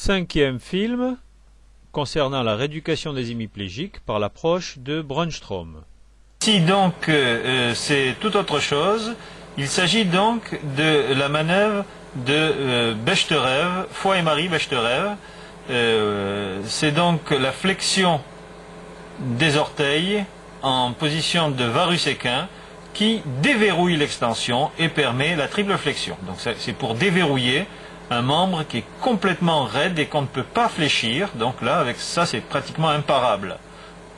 Cinquième film concernant la rééducation des hémiplégiques par l'approche de Brunstrom. Ici donc euh, c'est tout autre chose. Il s'agit donc de la manœuvre de euh, Bechterew, Foy et Marie Bechterew. Euh, c'est donc la flexion des orteils en position de varus équin qui déverrouille l'extension et permet la triple flexion. Donc c'est pour déverrouiller un membre qui est complètement raide et qu'on ne peut pas fléchir. Donc là, avec ça, c'est pratiquement imparable.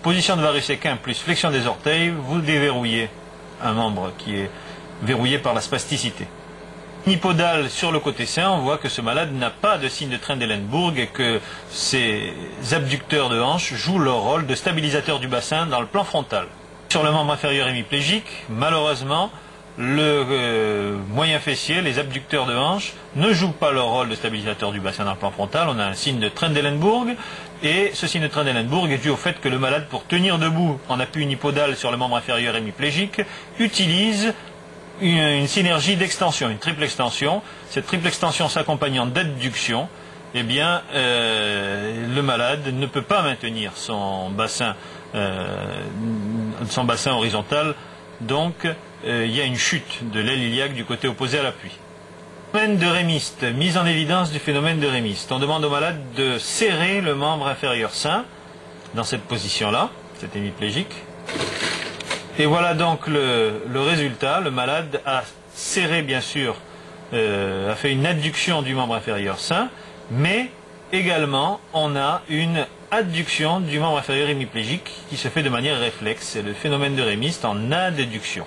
Position de varus équin plus flexion des orteils, vous déverrouillez un membre qui est verrouillé par la spasticité. Nipodal sur le côté sain, on voit que ce malade n'a pas de signe de Trendelenburg et que ses abducteurs de hanche jouent leur rôle de stabilisateur du bassin dans le plan frontal. Sur le membre inférieur hémiplégique, malheureusement, le euh, moyen fessier, les abducteurs de hanche, ne jouent pas leur rôle de stabilisateur du bassin dans plan frontal. On a un signe de Trendelenburg, et ce signe de Trendelenburg est dû au fait que le malade, pour tenir debout en appui unipodal sur le membre inférieur hémiplégique, utilise une, synergie d'extension, une triple extension. Cette triple extension s'accompagnant d'adduction, eh bien, euh, le malade ne peut pas maintenir son bassin, euh, son bassin horizontal. Donc, euh, il y a une chute de l'aile iliaque du côté opposé à l'appui. Phénomène de rémiste, mise en évidence du phénomène de rémiste. On demande au malade de serrer le membre inférieur sain dans cette position-là, cet hémiplégique. Et voilà donc le, résultat. Le malade a serré, bien sûr, euh, a fait une adduction du membre inférieur sain, mais également on a une adduction du membre inférieur hémiplégique qui se fait de manière réflexe. C'est le phénomène de rémiste en adduction.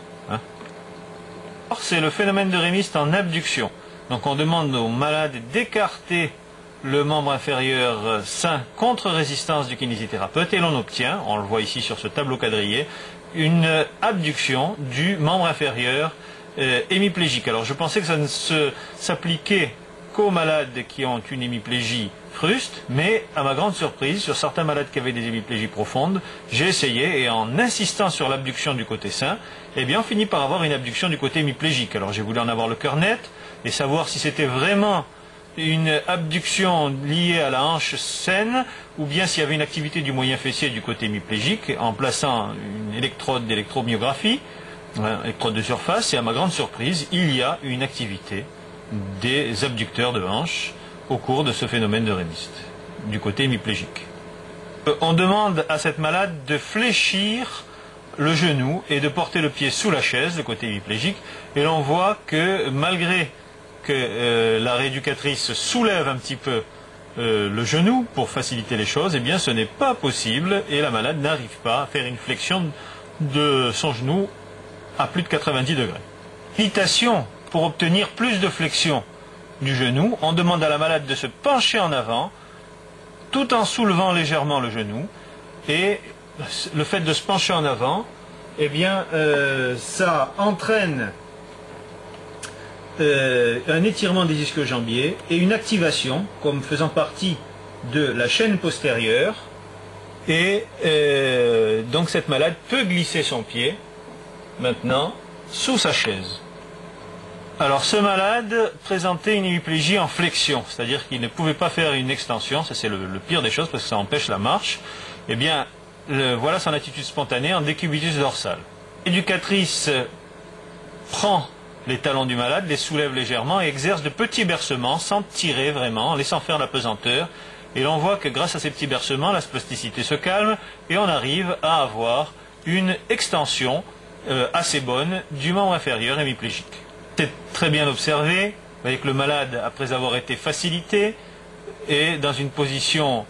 C'est le phénomène de rémiste en abduction. Donc on demande au malade d'écarter le membre inférieur sain contre résistance du kinésithérapeute et l'on obtient, on le voit ici sur ce tableau quadrillé, une abduction du membre inférieur euh, hémiplégique. Alors je pensais que ça ne s'appliquait qu'aux malades qui ont une hémiplégie fruste, mais à ma grande surprise, sur certains malades qui avaient des hémiplégies profondes, j'ai essayé et en insistant sur l'abduction du côté sain, eh bien on finit par avoir une abduction du côté hémiplégique. Alors j'ai voulu en avoir le cœur net et savoir si c'était vraiment une abduction liée à la hanche saine, ou bien s'il y avait une activité du moyen fessier du côté hémiplégique, en plaçant une électrode d'électromyographie, électrode de surface, et à ma grande surprise, il y a une activité des abducteurs de hanche au cours de ce phénomène de rémiste, du côté hémiplégique. Euh, on demande à cette malade de fléchir le genou et de porter le pied sous la chaise, le côté hémiplégique, et l'on voit que malgré que euh, la rééducatrice soulève un petit peu euh, le genou pour faciliter les choses, eh bien ce n'est pas possible et la malade n'arrive pas à faire une flexion de son genou à plus de 90 degrés. Pour obtenir plus de flexion du genou, on demande à la malade de se pencher en avant tout en soulevant légèrement le genou et le fait de se pencher en avant, eh bien euh, ça entraîne euh, un étirement des ischio-jambiers et une activation comme faisant partie de la chaîne postérieure. Et euh, donc cette malade peut glisser son pied maintenant sous sa chaise. Alors ce malade présentait une hémiplégie en flexion, c'est-à-dire qu'il ne pouvait pas faire une extension, ça c'est le, pire des choses parce que ça empêche la marche. Eh bien, voilà son attitude spontanée en décubitus dorsal. L'éducatrice prend les talons du malade, les soulève légèrement et exerce de petits bercements sans tirer vraiment, en laissant faire la pesanteur. Et l'on voit que grâce à ces petits bercements, la spasticité se calme et on arrive à avoir une extension euh, assez bonne du membre inférieur hémiplégique. C'est très bien observé. Vous voyez que le malade, après avoir été facilité, est dans une position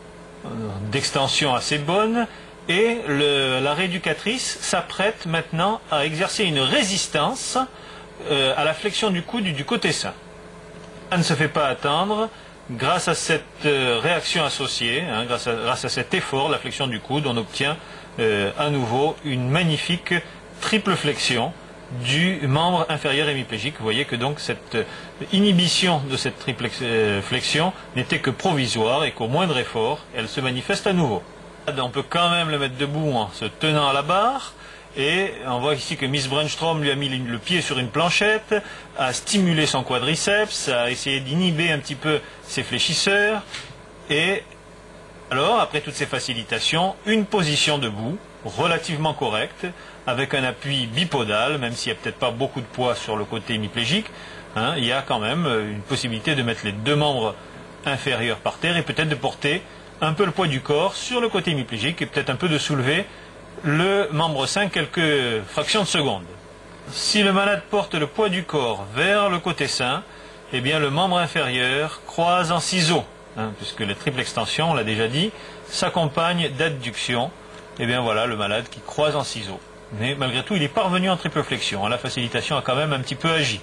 euh, d'extension assez bonne et la rééducatrice s'apprête maintenant à exercer une résistance euh, à la flexion du coude du, côté sain. Ça ne se fait pas attendre. Grâce à cette euh, réaction associée, hein, grâce, à, cet effort, la flexion du coude, on obtient à nouveau une magnifique triple flexion du membre inférieur hémiplégique. Vous voyez que donc cette inhibition de cette triple flexion n'était que provisoire et qu'au moindre effort, elle se manifeste à nouveau. On peut quand même le mettre debout en se tenant à la barre. Et on voit ici que Miss Brunstrom lui a mis le pied sur une planchette, a stimulé son quadriceps, a essayé d'inhiber un petit peu ses fléchisseurs. Et alors, après toutes ces facilitations, une position debout, relativement correcte, avec un appui bipodal, même s'il n'y a peut-être pas beaucoup de poids sur le côté hémiplégique, hein, il y a quand même euh, une possibilité de mettre les deux membres inférieurs par terre et peut-être de porter un peu le poids du corps sur le côté hémiplégique et peut-être un peu de soulever le membre 5 quelques fractions de seconde. Si le malade porte le poids du corps vers le côté sain, eh bien le membre inférieur croise en ciseaux, hein, puisque la triple extension, on l'a déjà dit, s'accompagne d'adduction. Eh bien voilà le malade qui croise en ciseaux. Mais malgré tout, il est parvenu en triple flexion. La facilitation a quand même un petit peu agi.